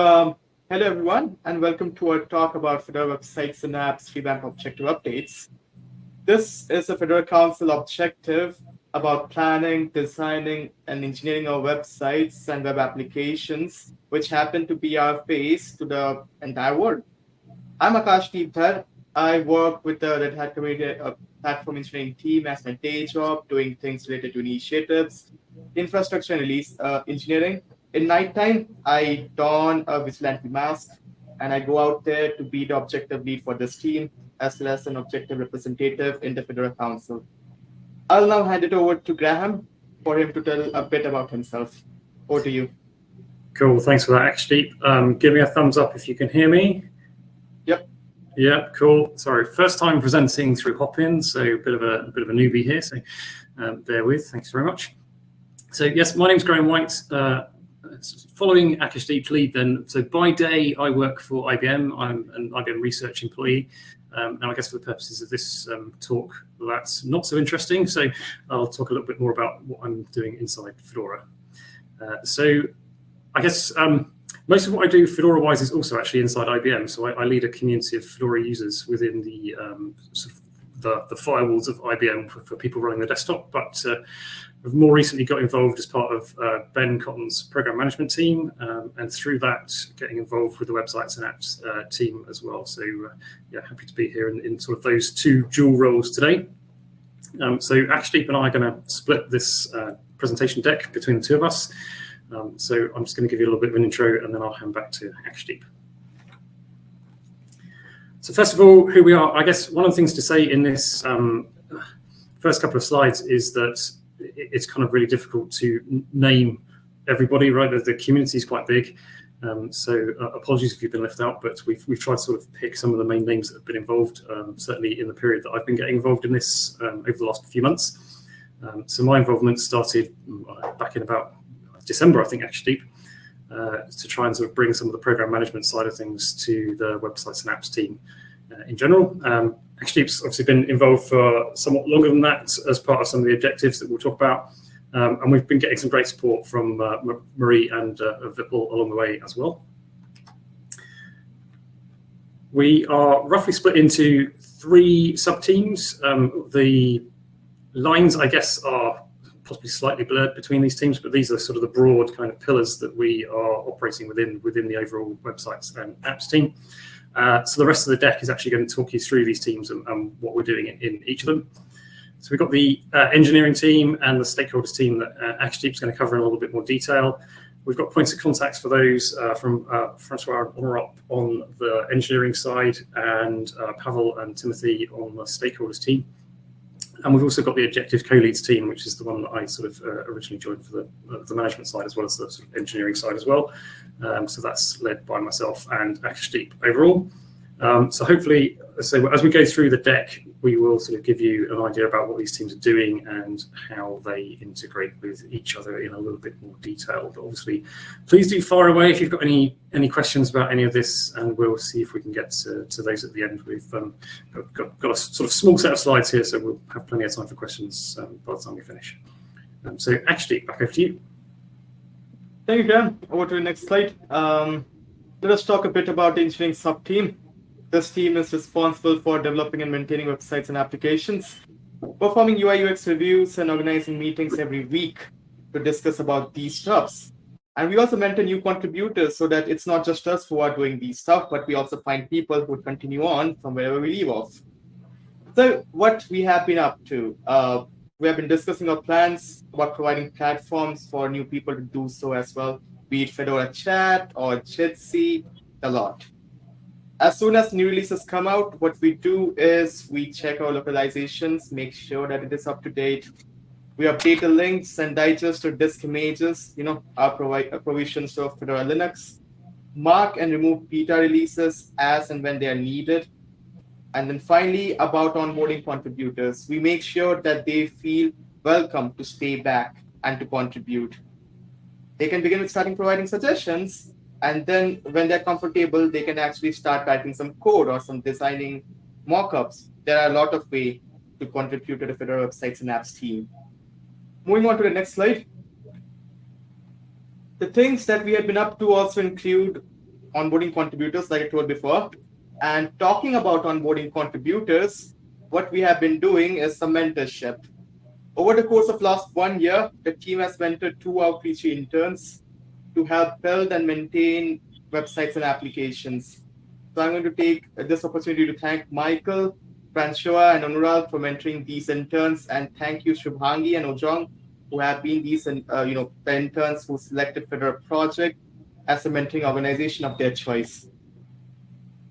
Um, hello, everyone, and welcome to our talk about Fedora websites and apps revamp objective updates. This is a Fedora Council objective about planning, designing, and engineering our websites and web applications, which happen to be our face to the entire world. I'm Akashdeep Dhar. I work with the Red Hat Community uh, Platform Engineering team as my day job, doing things related to initiatives, infrastructure and release uh, engineering. In nighttime, I don a vigilante mask and I go out there to be the objective lead for this team, as well as an objective representative in the Fedora Council. I'll now hand it over to Graham for him to tell a bit about himself. Over to you. Cool, thanks for that, Akashdeep. Um, give me a thumbs up if you can hear me. Yep. Yeah, cool. Sorry, first time presenting through Hopin, so a bit of a, a bit of a newbie here, so um, bear with. Thanks very much. So yes, my name's Graham White. Uh, following Akashdeep's lead then, so by day I work for IBM. I'm an IBM research employee. Um, and I guess for the purposes of this um, talk, that's not so interesting. So I'll talk a little bit more about what I'm doing inside Fedora. Uh, so I guess um, most of what I do Fedora-wise is also actually inside IBM. So I, I, lead a community of Fedora users within the um, sort of the, the, firewalls of IBM for, for, people running the desktop. But uh, I've more recently got involved as part of uh, Ben Cotton's program management team, um, and through that, getting involved with the websites and apps uh, team as well. So, uh, yeah, happy to be here in, in, sort of those two dual roles today. Um, so, Akashdeep and I are going to split this uh, presentation deck between the two of us. Um, so, I'm just going to give you a little bit of an intro, and then I'll hand back to Akashdeep. So, first of all, who we are. I guess one of the things to say in this um, first couple of slides is that it's kind of really difficult to name everybody, right? The, the community is quite big. Um, so uh, apologies if you've been left out, but we've, we've tried to sort of pick some of the main names that have been involved, um, certainly in the period that I've been getting involved in this um, over the last few months. Um, so my involvement started uh, back in about December, I think, actually, uh, to try and sort of bring some of the program management side of things to the websites and apps team uh, in general. Akashdeep's obviously been involved for somewhat longer than that as part of some of the objectives that we'll talk about. Um, and we've been getting some great support from uh, Marie and uh, Vipul along the way as well. We are roughly split into three sub-teams. Um, the lines, I guess, are possibly slightly blurred between these teams, but these are sort of the broad kind of pillars that we are operating within within the overall websites and apps team. Uh, so the rest of the deck is actually going to talk you through these teams and, and what we're doing in, in, each of them. So we've got the uh, engineering team and the stakeholders team that uh, is going to cover in a little bit more detail. We've got points of contacts for those uh, from uh, Francois and Anurag on the engineering side and uh, Pavel and Timothy on the stakeholders team. And we've also got the objective co-leads team, which is the one that I sort of uh, originally joined for the, uh, the management side as well as the sort of engineering side as well. Um, so that's led by myself and Akashdeep overall. Um, so hopefully, so as we go through the deck, we will sort of give you an idea about what these teams are doing and how they integrate with each other in a little bit more detail. But obviously, please do fire away if you've got any any questions about any of this, and we'll see if we can get to, to those at the end. We've um, got, got, a sort of small set of slides here, so we'll have plenty of time for questions um, by the time we finish. Um, so actually, back over to you. Thank you, Dan. Over to the next slide. Um, let us talk a bit about the engineering sub-team. This team is responsible for developing and maintaining websites and applications, performing UI UX reviews and organizing meetings every week to discuss about these stuffs. And we also mentor new contributors so that it's not just us who are doing these stuff, but we also find people who continue on from wherever we leave off. So what we have been up to, uh, we have been discussing our plans about providing platforms for new people to do so as well, be it Fedora Chat or Jitsi, a lot as soon as new releases come out, what we do is we check our localizations, make sure that it is up to date. We update the links and digest or disk images, you know, our, provi uh, our provisions of Fedora Linux, mark and remove beta releases as and when they are needed. And then finally, about onboarding contributors, we make sure that they feel welcome to stay back and to contribute. They can begin with starting providing suggestions, and then when they're comfortable, they can actually start writing some code or some designing mockups. There are a lot of ways to contribute to the Fedora websites and apps team. Moving on to the next slide. The things that we have been up to also include onboarding contributors, like I told before. And talking about onboarding contributors, what we have been doing is some mentorship. Over the course of last one year, the team has mentored two outreach interns to help build and maintain websites and applications. So I'm going to take this opportunity to thank Michael, Francois, and Anurag for mentoring these interns, and thank you Shubhangi and Ojong, who have been these uh, you know the interns who selected Fedora Project as a mentoring organization of their choice.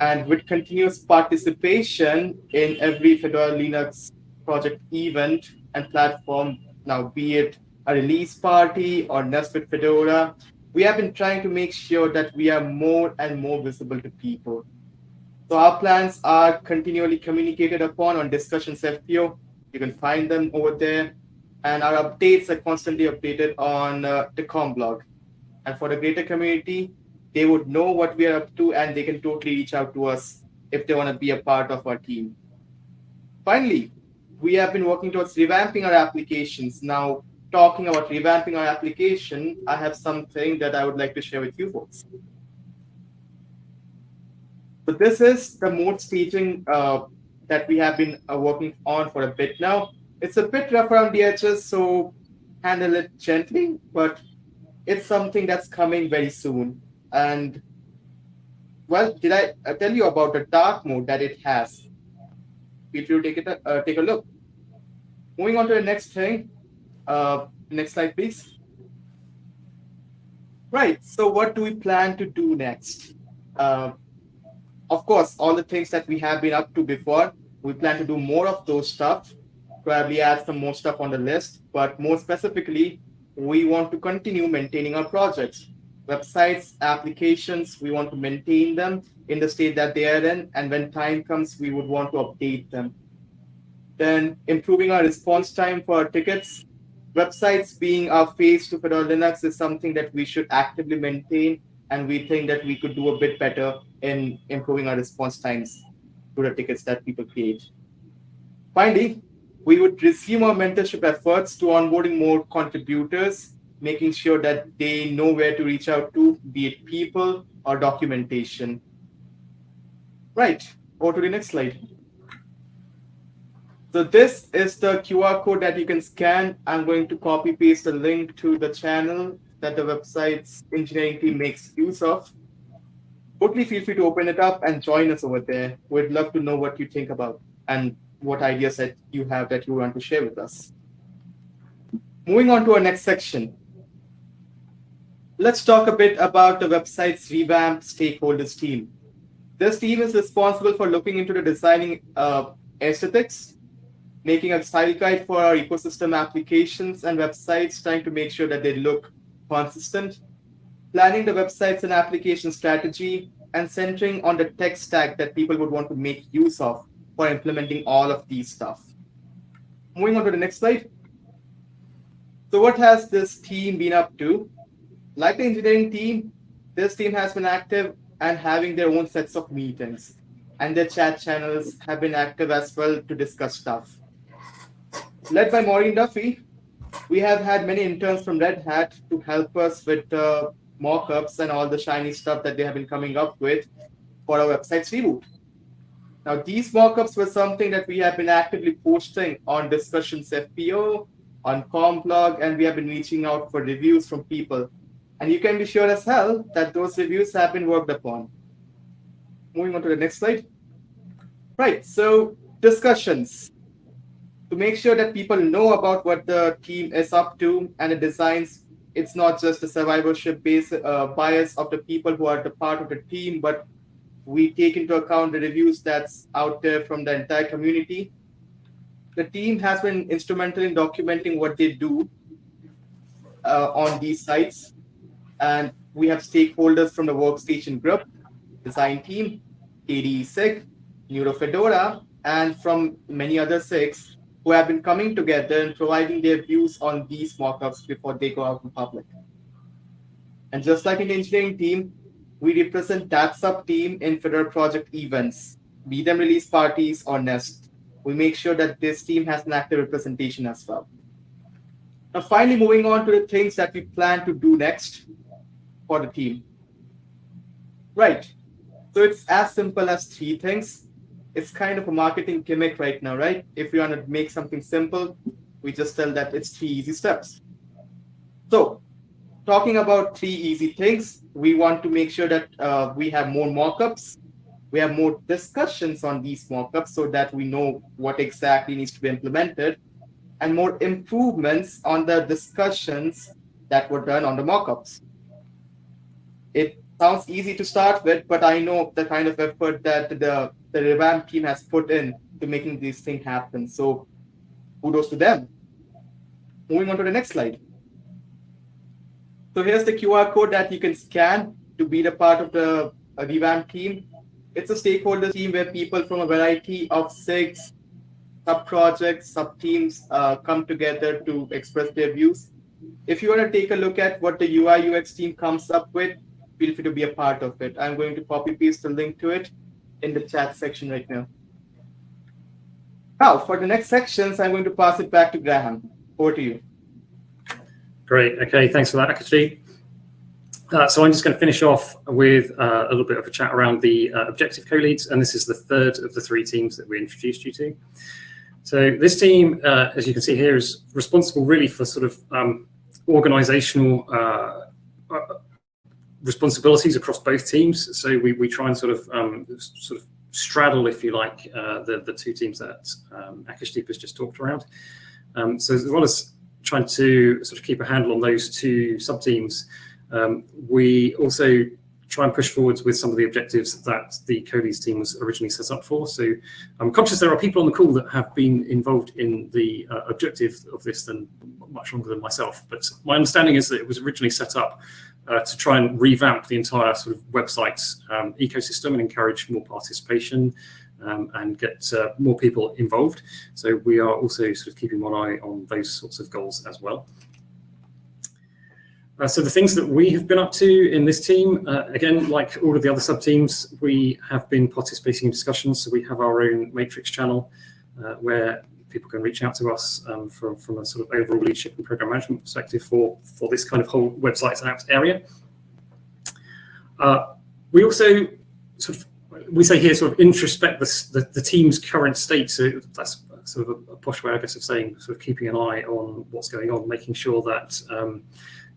And with continuous participation in every Fedora Linux project event and platform, now be it a release party or Nest with Fedora, we have been trying to make sure that we are more and more visible to people. So our plans are continually communicated upon on discussions FPO. You can find them over there. And our updates are constantly updated on uh, the com blog. And for the greater community, they would know what we are up to and they can totally reach out to us if they want to be a part of our team. Finally, we have been working towards revamping our applications. Now, talking about revamping our application, I have something that I would like to share with you folks. So this is the Mote staging uh, that we have been uh, working on for a bit now. It's a bit rough around the edges, so handle it gently, but it's something that's coming very soon. And well, did I uh, tell you about the dark mode that it has? If you take it, uh, take a look. Moving on to the next thing, uh, next slide, please. Right, so what do we plan to do next? Uh, of course, all the things that we have been up to before, we plan to do more of those stuff, probably add some more stuff on the list, but more specifically, we want to continue maintaining our projects. Websites, applications, we want to maintain them in the state that they are in, and when time comes, we would want to update them. Then improving our response time for our tickets, websites being our face to Fedora Linux is something that we should actively maintain, and we think that we could do a bit better in improving our response times to the tickets that people create. Finally, we would resume our mentorship efforts to onboarding more contributors, making sure that they know where to reach out to, be it people or documentation. Right, over to the next slide. So this is the QR code that you can scan. I'm going to copy paste the link to the channel that the website's engineering team makes use of. Totally feel free to open it up and join us over there. We'd love to know what you think about and what ideas that you have that you want to share with us. Moving on to our next section. Let's talk a bit about the website's revamped stakeholders team. This team is responsible for looking into the designing uh, aesthetics making a style guide for our ecosystem applications and websites, trying to make sure that they look consistent, planning the websites and application strategy, and centering on the tech stack that people would want to make use of for implementing all of these stuff. Moving on to the next slide. So what has this team been up to? Like the engineering team, this team has been active and having their own sets of meetings. And their chat channels have been active as well to discuss stuff led by Máirín Duffy, we have had many interns from Red Hat to help us with uh, mock-ups and all the shiny stuff that they have been coming up with for our website's reboot. Now, these mock-ups were something that we have been actively posting on Discussions FPO, on Comblog, and we have been reaching out for reviews from people. And you can be sure as hell that those reviews have been worked upon. Moving on to the next slide. Right, so discussions to make sure that people know about what the team is up to and the designs. It's not just a survivorship uh, bias of the people who are the part of the team but we take into account the reviews that's out there from the entire community. The team has been instrumental in documenting what they do uh, on these sites. And we have stakeholders from the workstation group design team kde sig neurofedora and from many other SIGs who have been coming together and providing their views on these mockups before they go out in public. And just like in engineering team, we represent that sub-team in Fedora project events, be them release parties or Nest. We make sure that this team has an active representation as well. Now, finally, moving on to the things that we plan to do next for the team. Right. So it's as simple as three things. It's kind of a marketing gimmick right now, right? If we want to make something simple, we just tell that it's three easy steps. So talking about three easy things, we want to make sure that uh, we have more mockups. We have more discussions on these mockups so that we know what exactly needs to be implemented and more improvements on the discussions that were done on the mockups. It sounds easy to start with, but I know the kind of effort that the, the revamp team has put in to making these things happen. So kudos to them. Moving on to the next slide. So here's the QR code that you can scan to be the part of the uh, revamp team. It's a stakeholder team where people from a variety of SIGs sub-projects, sub-teams uh, come together to express their views. If you want to take a look at what the UI UX team comes up with, feel free to be a part of it. I'm going to copy paste the link to it in the chat section right now. Now, for the next sections, I'm going to pass it back to Graham. Over to you. Great. Okay, thanks for that, Akashi. Uh, so I'm just going to finish off with uh, a little bit of a chat around the uh, objective co-leads, and this is the third of the three teams that we introduced you to. So this team, uh, as you can see here, is responsible really for sort of um, organizational uh, responsibilities across both teams. So we, we try and sort of um, sort of straddle, if you like, the, the two teams that um, Akashdeep has just talked around. Um, so as well as trying to sort of keep a handle on those two sub-teams, um, we also try and push forwards with some of the objectives that the co-leads team was originally set up for. So I'm conscious there are people on the call that have been involved in the uh, objective of this than much longer than myself. But my understanding is that it was originally set up uh, to try and revamp the entire sort of website um, ecosystem and encourage more participation um, and get uh, more people involved. So we are also sort of keeping one eye on those sorts of goals as well. Uh, so the things that we have been up to in this team, uh, again, like all of the other sub-teams, we have been participating in discussions. So we have our own matrix channel uh, where people can reach out to us um, from, from a sort of overall leadership and program management perspective for, for this kind of whole websites and apps area. Uh, we also sort of we say here sort of introspect the, the, the, team's current state. So that's sort of a, a, posh way, I guess, of saying sort of keeping an eye on what's going on, making sure that um,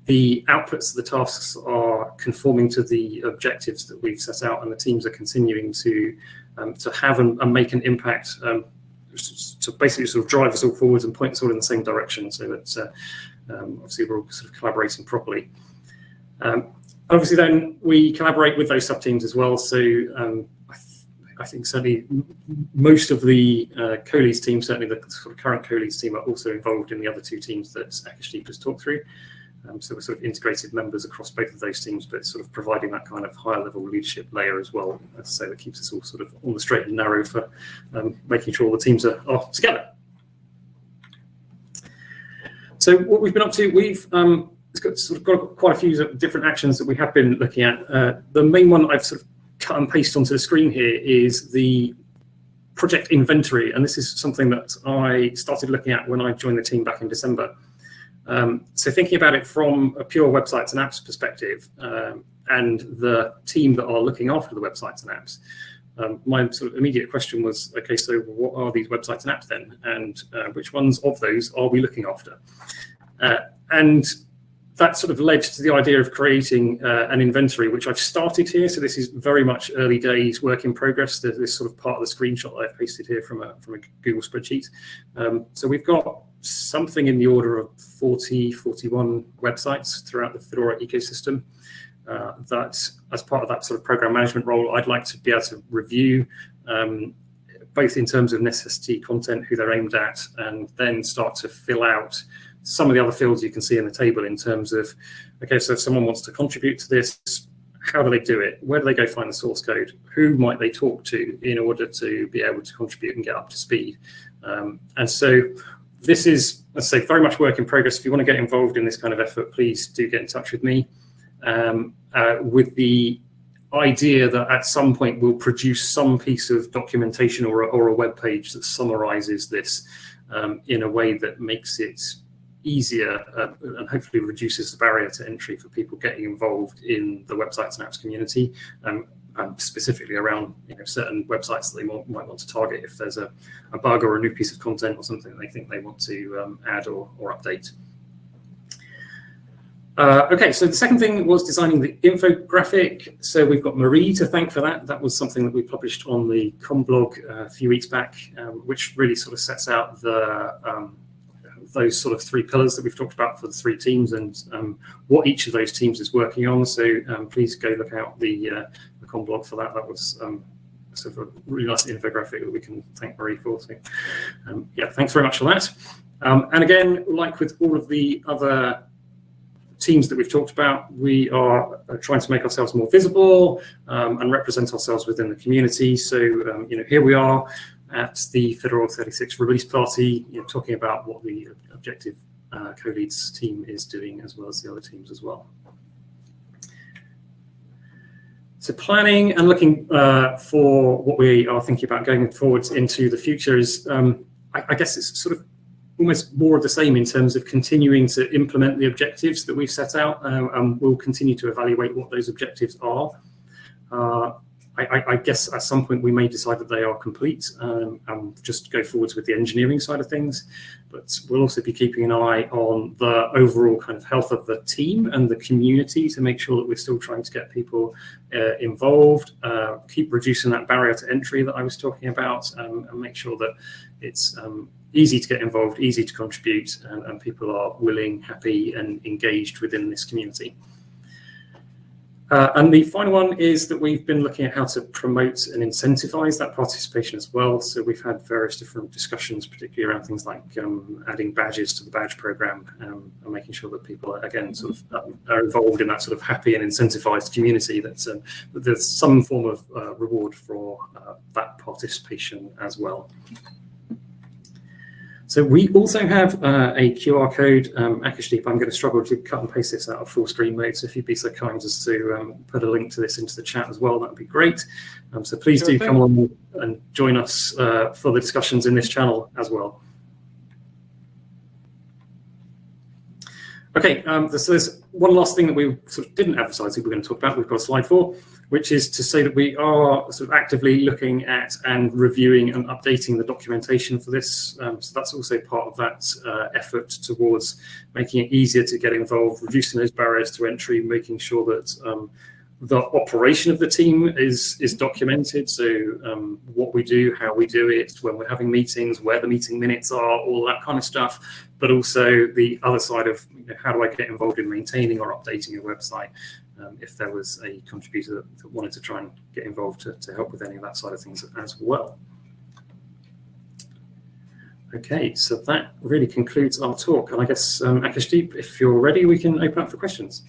the outputs of the tasks are conforming to the objectives that we've set out and the teams are continuing to um, to have and, and, make an impact um, to basically sort of drive us all forwards and point us all in the same direction so that uh, um, obviously we're all sort of collaborating properly. Um, obviously then we collaborate with those sub-teams as well. So um, I, th I, think certainly most of the uh, co-leads team, certainly the sort of current co-leads team are also involved in the other two teams that Akashdeep has talked through. Um, so we're sort of integrated members across both of those teams, but sort of providing that kind of higher level leadership layer as well. So that keeps us all sort of on the straight and narrow for um, making sure all the teams are, are, together. So what we've been up to, we've um, got, sort of got quite a few different actions that we have been looking at. Uh, the main one I've sort of cut and pasted onto the screen here is the project inventory. And this is something that I started looking at when I joined the team back in December. Um, so thinking about it from a pure websites and apps perspective um, and the team that are looking after the websites and apps, um, my sort of immediate question was, okay, so what are these websites and apps then? And uh, which ones of those are we looking after? Uh, and that sort of led to the idea of creating uh, an inventory, which I've started here. So this is very much early days work in progress. There's this sort of part of the screenshot I've pasted here from a, from a Google spreadsheet. Um, so we've got something in the order of 40, 41 websites throughout the Fedora ecosystem. Uh, that as part of that sort of program management role, I'd like to be able to review um, both in terms of necessity content, who they're aimed at, and then start to fill out some of the other fields you can see in the table in terms of, okay, so if someone wants to contribute to this, how do they do it? Where do they go find the source code? Who might they talk to in order to be able to contribute and get up to speed? Um, and so this is, let's say, very much work in progress. If you want to get involved in this kind of effort, please do get in touch with me um, uh, with the idea that at some point we'll produce some piece of documentation or a, or a web page that summarizes this um, in a way that makes it easier uh, and hopefully reduces the barrier to entry for people getting involved in the websites and apps community. Um, um, specifically around you know, certain websites that they might, might want to target if there's a, a, bug or a new piece of content or something they think they want to um, add or, or update. Uh, okay, so the second thing was designing the infographic. So we've got Marie to thank for that. That was something that we published on the com blog uh, a few weeks back, um, which really sort of sets out the um, those sort of three pillars that we've talked about for the three teams and um, what each of those teams is working on. So um, please go look out the, uh, the com blog for that. That was um, sort of a really nice infographic that we can thank Marie for. So um, yeah, thanks very much for that. Um, and again, like with all of the other teams that we've talked about, we are uh, trying to make ourselves more visible um, and represent ourselves within the community. So, um, you know, here we are at the Fedora 36 release party, you know, talking about what the Objective uh, co-leads team is doing as well as the other teams as well. So planning and looking uh, for what we are thinking about going forwards into the future is, um, I, I guess it's sort of almost more of the same in terms of continuing to implement the objectives that we've set out, uh, and we'll continue to evaluate what those objectives are. I, I, guess at some point we may decide that they are complete um, and just go forwards with the engineering side of things. But we'll also be keeping an eye on the overall kind of health of the team and the community to make sure that we're still trying to get people uh, involved, uh, keep reducing that barrier to entry that I was talking about, um, and make sure that it's um, easy to get involved, easy to contribute, and, and people are willing, happy, and engaged within this community. Uh, and the final one is that we've been looking at how to promote and incentivize that participation as well. So we've had various different discussions, particularly around things like um, adding badges to the badge program um, and making sure that people, again, sort of um, are involved in that sort of happy and incentivized community. That's um, that there's some form of uh, reward for uh, that participation as well. So we also have uh, a QR code. Um, Akashdeep, I'm going to struggle to cut and paste this out of full screen mode. So if you'd be so kind as to um, put a link to this into the chat as well, that would be great. Um, so please sure do thing. come on and join us uh, for the discussions in this channel as well. Okay, um, so there's one last thing that we sort of didn't emphasize that we're going to talk about. We've got a slide for, which is to say that we are sort of actively looking at and reviewing and updating the documentation for this. Um, so that's also part of that uh, effort towards making it easier to get involved, reducing those barriers to entry, making sure that um, the operation of the team is is documented. So um, what we do, how we do it, when we're having meetings, where the meeting minutes are, all that kind of stuff. But also the other side of you know, how do I get involved in maintaining or updating a website? Um, if there was a contributor that, wanted to try and get involved to, to help with any of that side of things as well. Okay, so that really concludes our talk. And I guess, um, Akashdeep, if you're ready, we can open up for questions.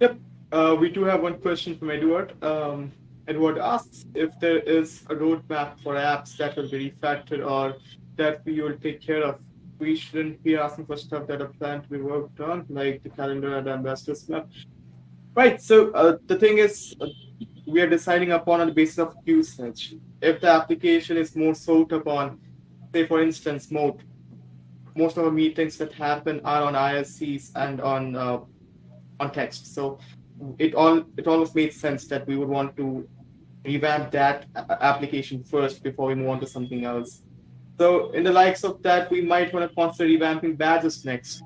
Yep. Uh, we do have one question from Edward. Um, Edward asks if there is a roadmap for apps that will be refactored or that we will take care of. We shouldn't be asking for stuff that are planned to be worked on, like the calendar and ambassadors map. Right. So uh, the thing is, uh, we are deciding upon on the basis of usage. If the application is more sought upon, say for instance, Mote, most of our meetings that happen are on IRCs and on uh, on text. So it all it almost made sense that we would want to revamp that application first before we move on to something else. So in the likes of that, we might want to consider revamping badges next.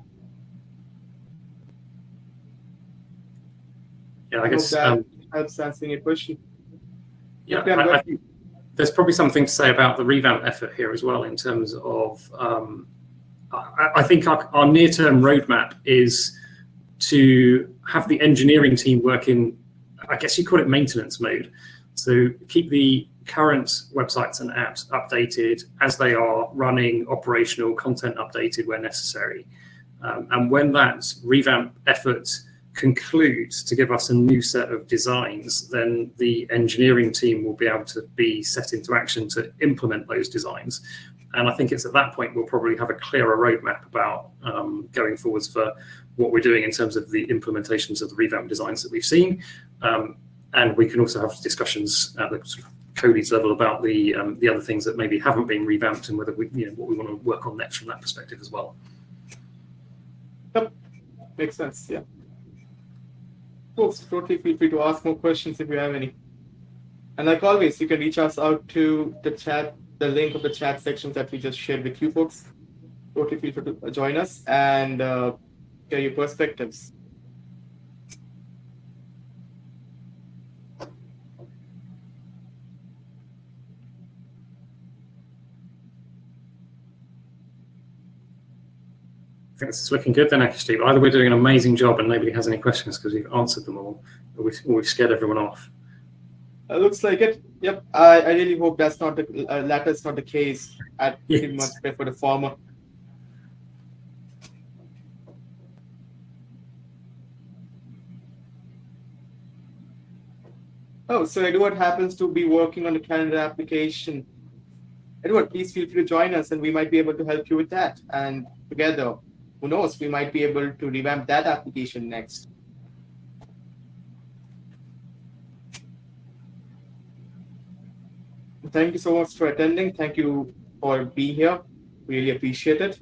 Yeah, I, I guess that um, helps answering your question. Yeah, I, I, think there's probably something to say about the revamp effort here as well in terms of um, I, I, think our, our near-term roadmap is to have the engineering team work in, I guess you call it maintenance mode. So keep the current websites and apps updated as they are running operational content updated where necessary. Um, and when that revamp effort concludes to give us a new set of designs, then the engineering team will be able to be set into action to implement those designs. And I think it's at that point we'll probably have a clearer roadmap about um, going forwards for what we're doing in terms of the implementations of the revamp designs that we've seen. Um, and we can also have discussions at the sort co-leads level about the um, the other things that maybe haven't been revamped and whether we, you know, what we want to work on next from that perspective as well. Makes sense. Yeah. Folks, totally feel free to ask more questions if you have any. And like always, you can reach us out to the chat, the link of the chat sections that we just shared with you folks. Totally feel free to join us and uh, share your perspectives. I think this is looking good then, actually, Steve. Either we're doing an amazing job and nobody has any questions because we've answered them all, or, we, or we've scared everyone off. It looks like it. Yep. I, I really hope that's not the uh, not the case. I Yes. pretty much prefer the former. Oh, so Edward happens to be working on the calendar application. Edward, please feel free to join us and we might be able to help you with that. And together, who knows, we might be able to revamp that application next. Thank you so much for attending. Thank you for being here. Really appreciate it.